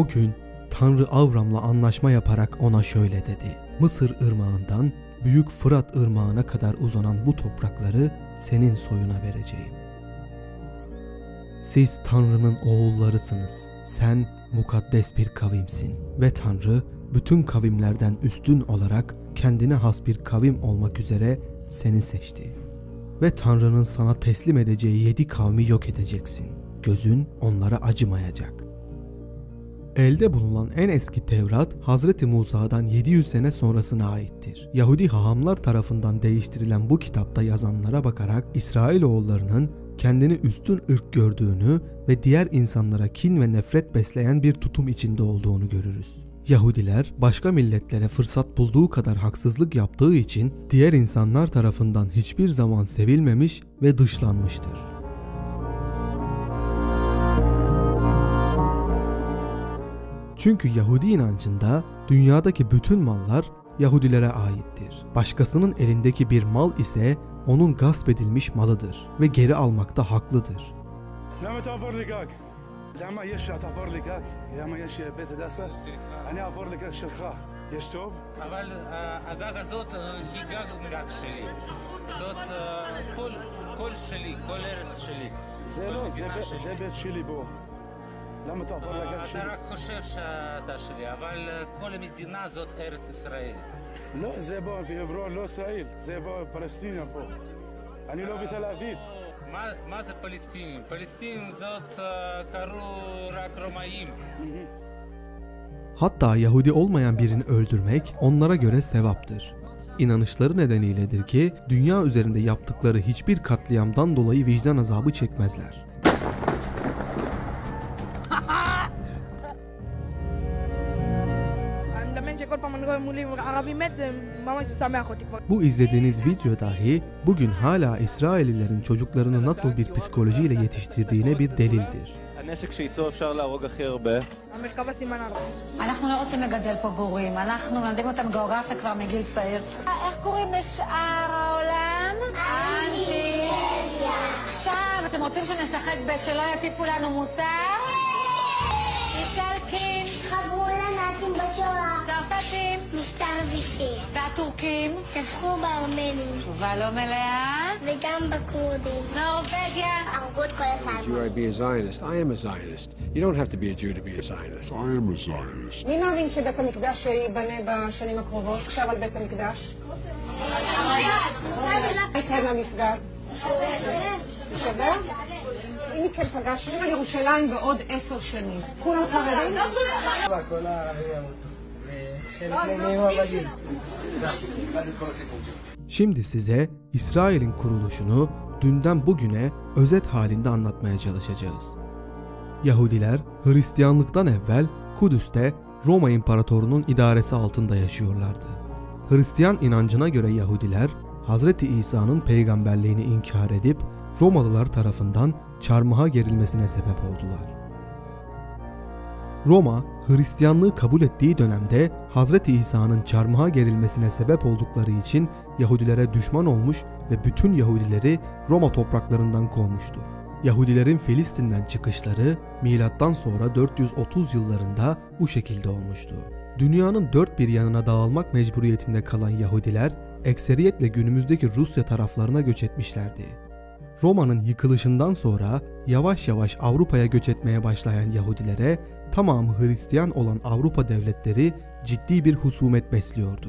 O gün Tanrı Avram'la anlaşma yaparak ona şöyle dedi. Mısır ırmağından Büyük Fırat ırmağına kadar uzanan bu toprakları senin soyuna vereceğim. Siz Tanrı'nın oğullarısınız. Sen mukaddes bir kavimsin ve Tanrı bütün kavimlerden üstün olarak kendine has bir kavim olmak üzere seni seçti. Ve Tanrı'nın sana teslim edeceği yedi kavmi yok edeceksin. Gözün onlara acımayacak. Elde bulunan en eski Tevrat, Hazreti Musa'dan 700 sene sonrasına aittir. Yahudi hahamlar tarafından değiştirilen bu kitapta yazanlara bakarak İsrailoğullarının kendini üstün ırk gördüğünü ve diğer insanlara kin ve nefret besleyen bir tutum içinde olduğunu görürüz. Yahudiler başka milletlere fırsat bulduğu kadar haksızlık yaptığı için diğer insanlar tarafından hiçbir zaman sevilmemiş ve dışlanmıştır. Çünkü Yahudi inancında dünyadaki bütün mallar Yahudilere aittir. Başkasının elindeki bir mal ise onun gasp edilmiş malıdır ve geri almakta haklıdır. למה תעבור לי גג? למה יש שתעבור לי גג? למה יש בית הדסה? אני אעבור לגג שלך. יש טוב? אבל אה, הגג הזאת אה, היא גג גג שלי. זאת אה, כל, כל שלי, כל ארץ שלי. זה כל לא, זה מדינה בית- שלי. זה בית שלי בו. למה תעבור לגג אתה שלי? רק חושב שאתה שלי, אבל אה, כל המדינה זאת ארץ ישראל. לא, זה בו בעברון, לא ישראל. זה בו פלסטיניה פה. אני לא בתל אביב. מה, מה זה פלסטינים? פלסטינים זאת אה, קראו רק רומאים. Hatta Yahudi olmayan birini öldürmek onlara göre sevaptır. İnanışları nedeniyledir ki dünya üzerinde yaptıkları hiçbir katliamdan dolayı vicdan azabı çekmezler. זה ממש משמח אותי כבר. Bu izlediğiniz video dahi bugün hala İsraililerin çocuklarını nasıl bir psikolojiyle yetiştirdiğine bir delildir. הנשק שאיתו אפשר להרוג הכי הרבה. המרכבה סימן ערבי. אנחנו לא רוצים לגדל פה גורים, אנחנו מלמדים אותם גיאוגרפיה כבר מגיל צעיר. איך קוראים לשאר העולם? אנטי. עכשיו, אתם רוצים שנשחק בשלא יטיפו לנו מוסר? איטלקים, חברו לנאצים בשואה. צרפתים, משטר וישי. והטורקים, טבחו בארמנים. תשובה לא מלאה, וגם בכורדים. נורבגיה. הרגו את כל you הסלמות. are to be a Zionist. I am a Zionist. You don't have to be a Jew to be a Zionist. I am a Zionist. מי מאמין שבית המקדש ייבנה בשנים הקרובות? עכשיו על בית המקדש? מה יקרה למסגד? יישבר? אם כן פגשנו על ירושלים בעוד עשר שנים. כולם חרדים? Şimdi size İsrail'in kuruluşunu dünden bugüne özet halinde anlatmaya çalışacağız. Yahudiler Hristiyanlıktan evvel Kudüs'te Roma İmparatorunun idaresi altında yaşıyorlardı. Hristiyan inancına göre Yahudiler Hazreti İsa'nın peygamberliğini inkar edip Romalılar tarafından çarmıha gerilmesine sebep oldular. Roma, Hristiyanlığı kabul ettiği dönemde Hazreti İsa'nın çarmıha gerilmesine sebep oldukları için Yahudilere düşman olmuş ve bütün Yahudileri Roma topraklarından kovmuştur. Yahudilerin Filistin'den çıkışları milattan sonra 430 yıllarında bu şekilde olmuştu. Dünyanın dört bir yanına dağılmak mecburiyetinde kalan Yahudiler ekseriyetle günümüzdeki Rusya taraflarına göç etmişlerdi. Roma'nın yıkılışından sonra yavaş yavaş Avrupa'ya göç etmeye başlayan Yahudilere tamamı Hristiyan olan Avrupa devletleri ciddi bir husumet besliyordu.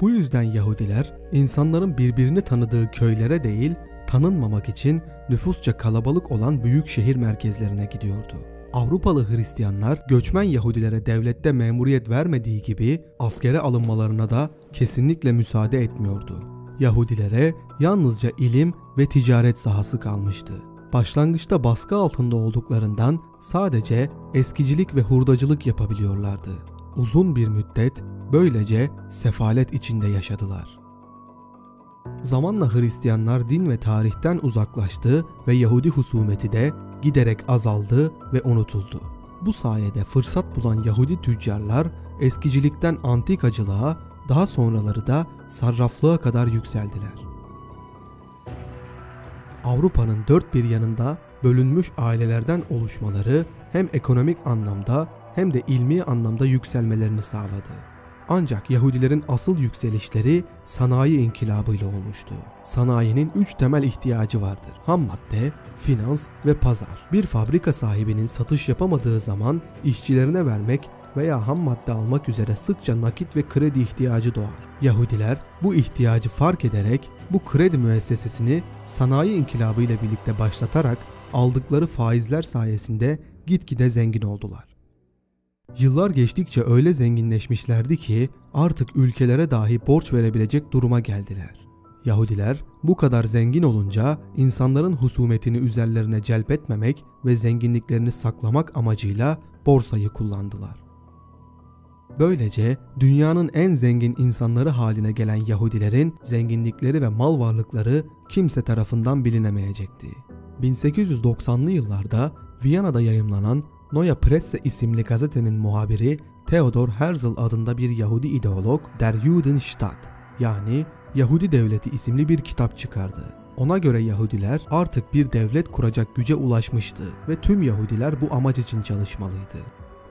Bu yüzden Yahudiler insanların birbirini tanıdığı köylere değil, tanınmamak için nüfusça kalabalık olan büyük şehir merkezlerine gidiyordu. Avrupalı Hristiyanlar göçmen Yahudilere devlette memuriyet vermediği gibi askere alınmalarına da kesinlikle müsaade etmiyordu. Yahudilere yalnızca ilim ve ticaret sahası kalmıştı. Başlangıçta baskı altında olduklarından sadece eskicilik ve hurdacılık yapabiliyorlardı. Uzun bir müddet böylece sefalet içinde yaşadılar. Zamanla Hristiyanlar din ve tarihten uzaklaştı ve Yahudi husumeti de giderek azaldı ve unutuldu. Bu sayede fırsat bulan Yahudi tüccarlar eskicilikten antikacılığa, daha sonraları da sarraflığa kadar yükseldiler. Avrupa'nın dört bir yanında bölünmüş ailelerden oluşmaları hem ekonomik anlamda hem de ilmi anlamda yükselmelerini sağladı. Ancak Yahudilerin asıl yükselişleri sanayi inkılabıyla olmuştu. Sanayinin üç temel ihtiyacı vardır. Ham madde, finans ve pazar. Bir fabrika sahibinin satış yapamadığı zaman işçilerine vermek veya ham madde almak üzere sıkça nakit ve kredi ihtiyacı doğar. Yahudiler bu ihtiyacı fark ederek bu kredi müessesesini sanayi inkılabı ile birlikte başlatarak aldıkları faizler sayesinde gitgide zengin oldular. Yıllar geçtikçe öyle zenginleşmişlerdi ki artık ülkelere dahi borç verebilecek duruma geldiler. Yahudiler bu kadar zengin olunca insanların husumetini üzerlerine celbetmemek ve zenginliklerini saklamak amacıyla borsayı kullandılar. Böylece dünyanın en zengin insanları haline gelen Yahudilerin zenginlikleri ve mal varlıkları kimse tarafından bilinemeyecekti. 1890'lı yıllarda Viyana'da yayımlanan Neue Presse isimli gazetenin muhabiri Theodor Herzl adında bir Yahudi ideolog Der Judenstaat yani Yahudi Devleti isimli bir kitap çıkardı. Ona göre Yahudiler artık bir devlet kuracak güce ulaşmıştı ve tüm Yahudiler bu amaç için çalışmalıydı.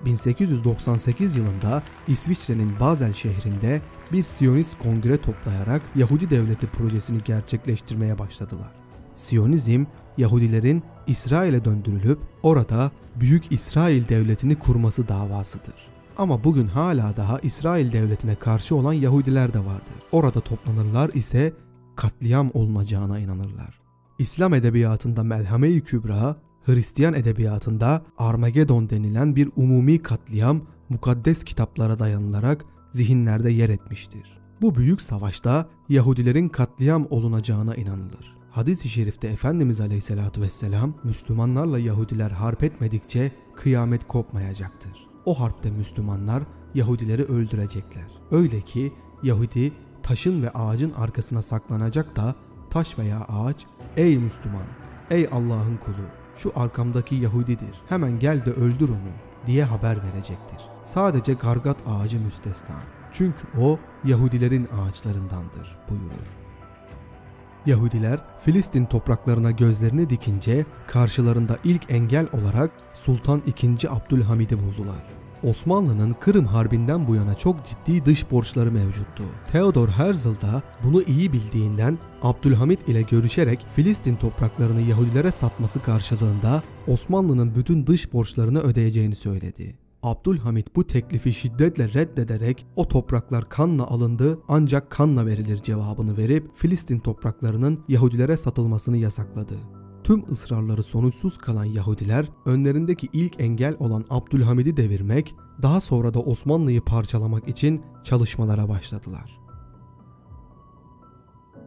1898 yılında İsviçre'nin Basel şehrinde bir Siyonist kongre toplayarak Yahudi devleti projesini gerçekleştirmeye başladılar. Siyonizm, Yahudilerin İsrail'e döndürülüp orada Büyük İsrail Devleti'ni kurması davasıdır. Ama bugün hala daha İsrail Devleti'ne karşı olan Yahudiler de vardır. Orada toplanırlar ise katliam olunacağına inanırlar. İslam edebiyatında Melhame-i Kübra, Hristiyan edebiyatında Armagedon denilen bir umumi katliam mukaddes kitaplara dayanılarak zihinlerde yer etmiştir. Bu büyük savaşta Yahudilerin katliam olunacağına inanılır. Hadis-i şerifte Efendimiz Aleyhisselatü Vesselam Müslümanlarla Yahudiler harp etmedikçe kıyamet kopmayacaktır. O harpte Müslümanlar Yahudileri öldürecekler. Öyle ki Yahudi taşın ve ağacın arkasına saklanacak da taş veya ağaç ey Müslüman, ey Allah'ın kulu şu arkamdaki Yahudidir hemen gel de öldür onu diye haber verecektir. Sadece gargat ağacı müstesna. Çünkü o Yahudilerin ağaçlarındandır buyurur. Yahudiler Filistin topraklarına gözlerini dikince karşılarında ilk engel olarak Sultan II. Abdülhamid'i buldular. Osmanlı'nın Kırım Harbi'nden bu yana çok ciddi dış borçları mevcuttu. Theodor Herzl da bunu iyi bildiğinden Abdülhamit ile görüşerek Filistin topraklarını Yahudilere satması karşılığında Osmanlı'nın bütün dış borçlarını ödeyeceğini söyledi. Abdülhamit bu teklifi şiddetle reddederek o topraklar kanla alındı ancak kanla verilir cevabını verip Filistin topraklarının Yahudilere satılmasını yasakladı. Tüm ısrarları sonuçsuz kalan Yahudiler önlerindeki ilk engel olan Abdülhamid'i devirmek, daha sonra da Osmanlı'yı parçalamak için çalışmalara başladılar.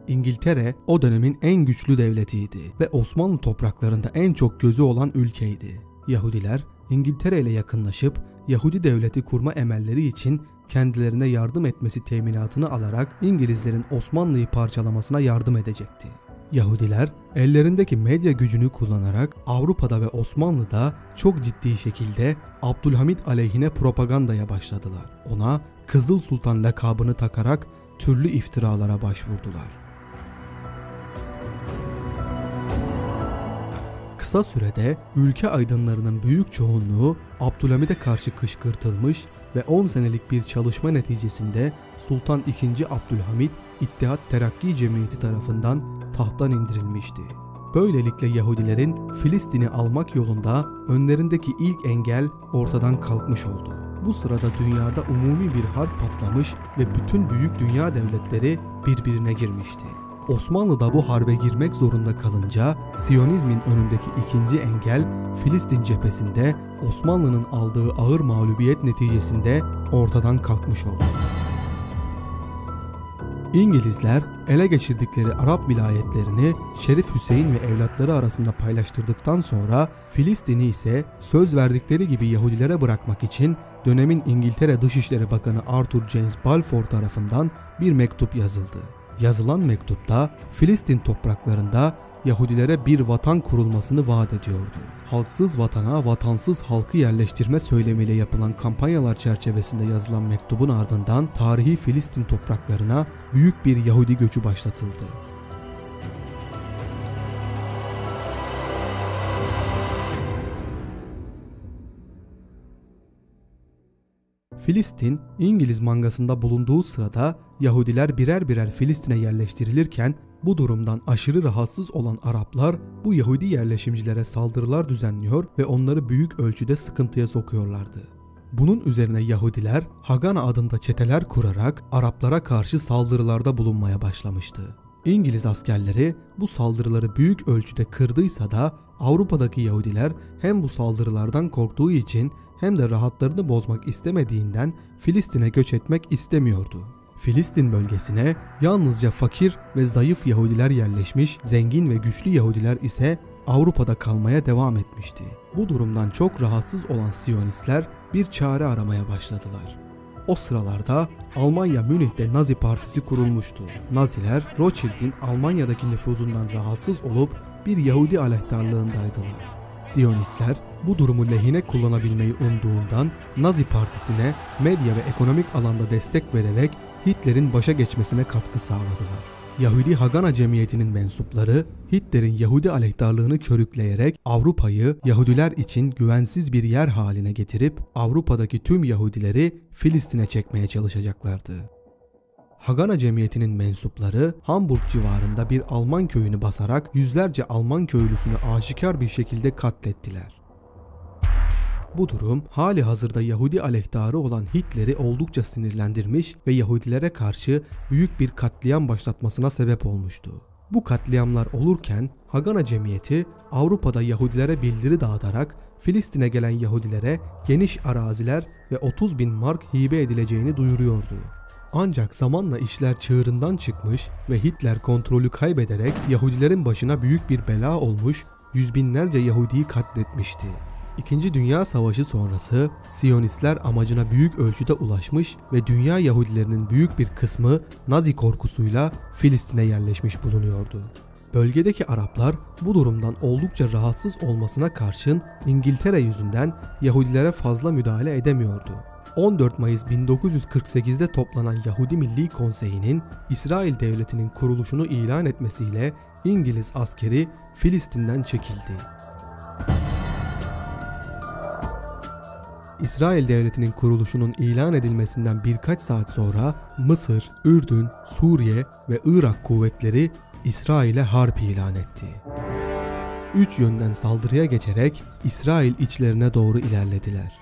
İngiltere o dönemin en güçlü devletiydi ve Osmanlı topraklarında en çok gözü olan ülkeydi. Yahudiler İngiltere ile yakınlaşıp Yahudi devleti kurma emelleri için kendilerine yardım etmesi teminatını alarak İngilizlerin Osmanlı'yı parçalamasına yardım edecekti. Yahudiler ellerindeki medya gücünü kullanarak Avrupa'da ve Osmanlı'da çok ciddi şekilde Abdülhamit aleyhine propagandaya başladılar. Ona Kızıl Sultan lakabını takarak türlü iftiralara başvurdular. Kısa sürede ülke aydınlarının büyük çoğunluğu Abdülhamid'e karşı kışkırtılmış ve 10 senelik bir çalışma neticesinde Sultan II. Abdülhamid İttihat Terakki Cemiyeti tarafından tahttan indirilmişti. Böylelikle Yahudilerin Filistin'i almak yolunda önlerindeki ilk engel ortadan kalkmış oldu. Bu sırada dünyada umumi bir harp patlamış ve bütün büyük dünya devletleri birbirine girmişti. Osmanlı da bu harbe girmek zorunda kalınca Siyonizmin önündeki ikinci engel Filistin cephesinde Osmanlı'nın aldığı ağır mağlubiyet neticesinde ortadan kalkmış oldu. İngilizler ele geçirdikleri Arap vilayetlerini Şerif Hüseyin ve evlatları arasında paylaştırdıktan sonra Filistin'i ise söz verdikleri gibi Yahudilere bırakmak için dönemin İngiltere Dışişleri Bakanı Arthur James Balfour tarafından bir mektup yazıldı. Yazılan mektupta Filistin topraklarında Yahudilere bir vatan kurulmasını vaat ediyordu. Halksız vatana vatansız halkı yerleştirme söylemiyle yapılan kampanyalar çerçevesinde yazılan mektubun ardından tarihi Filistin topraklarına büyük bir Yahudi göçü başlatıldı. Filistin, İngiliz mangasında bulunduğu sırada Yahudiler birer birer Filistin'e yerleştirilirken bu durumdan aşırı rahatsız olan Araplar bu Yahudi yerleşimcilere saldırılar düzenliyor ve onları büyük ölçüde sıkıntıya sokuyorlardı. Bunun üzerine Yahudiler Hagana adında çeteler kurarak Araplara karşı saldırılarda bulunmaya başlamıştı. İngiliz askerleri bu saldırıları büyük ölçüde kırdıysa da Avrupa'daki Yahudiler hem bu saldırılardan korktuğu için hem de rahatlarını bozmak istemediğinden Filistin'e göç etmek istemiyordu. Filistin bölgesine yalnızca fakir ve zayıf Yahudiler yerleşmiş, zengin ve güçlü Yahudiler ise Avrupa'da kalmaya devam etmişti. Bu durumdan çok rahatsız olan Siyonistler bir çare aramaya başladılar. O sıralarda Almanya Münih'te Nazi Partisi kurulmuştu. Naziler Rothschild'in Almanya'daki nüfuzundan rahatsız olup bir Yahudi aleyhtarlığındaydılar. Siyonistler bu durumu lehine kullanabilmeyi umduğundan Nazi Partisi'ne medya ve ekonomik alanda destek vererek Hitler'in başa geçmesine katkı sağladılar. Yahudi Hagana Cemiyeti'nin mensupları Hitler'in Yahudi aleyhtarlığını körükleyerek Avrupa'yı Yahudiler için güvensiz bir yer haline getirip Avrupa'daki tüm Yahudileri Filistin'e çekmeye çalışacaklardı. Hagana Cemiyeti'nin mensupları Hamburg civarında bir Alman köyünü basarak yüzlerce Alman köylüsünü aşikar bir şekilde katlettiler. Bu durum hali hazırda Yahudi aleyhtarı olan Hitler'i oldukça sinirlendirmiş ve Yahudilere karşı büyük bir katliam başlatmasına sebep olmuştu. Bu katliamlar olurken Hagana Cemiyeti Avrupa'da Yahudilere bildiri dağıtarak Filistin'e gelen Yahudilere geniş araziler ve 30 bin mark hibe edileceğini duyuruyordu. Ancak zamanla işler çığırından çıkmış ve Hitler kontrolü kaybederek Yahudilerin başına büyük bir bela olmuş, yüz binlerce Yahudiyi katletmişti. İkinci Dünya Savaşı sonrası Siyonistler amacına büyük ölçüde ulaşmış ve dünya Yahudilerinin büyük bir kısmı Nazi korkusuyla Filistin'e yerleşmiş bulunuyordu. Bölgedeki Araplar bu durumdan oldukça rahatsız olmasına karşın İngiltere yüzünden Yahudilere fazla müdahale edemiyordu. 14 Mayıs 1948'de toplanan Yahudi Milli Konseyi'nin İsrail Devleti'nin kuruluşunu ilan etmesiyle İngiliz askeri Filistin'den çekildi. İsrail Devleti'nin kuruluşunun ilan edilmesinden birkaç saat sonra Mısır, Ürdün, Suriye ve Irak kuvvetleri İsrail'e harp ilan etti. Üç yönden saldırıya geçerek İsrail içlerine doğru ilerlediler.